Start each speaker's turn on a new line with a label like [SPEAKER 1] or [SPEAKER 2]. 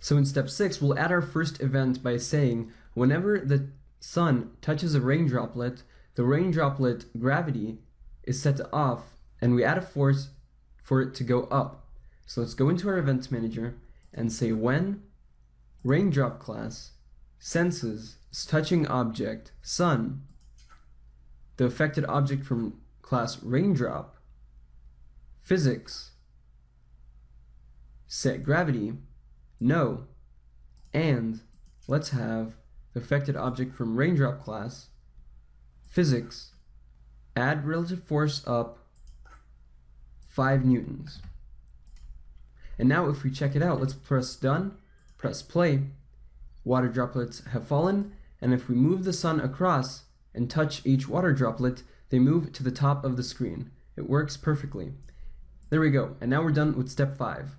[SPEAKER 1] So in step six, we'll add our first event by saying whenever the sun touches a rain droplet, the rain droplet gravity is set to off and we add a force for it to go up. So let's go into our events manager and say when raindrop class senses touching object sun, the affected object from class raindrop, physics, set gravity, no, and let's have the affected object from raindrop class, physics, add relative force up 5 newtons. And now if we check it out, let's press done, press play, water droplets have fallen, and if we move the sun across and touch each water droplet, they move to the top of the screen. It works perfectly. There we go, and now we're done with step 5.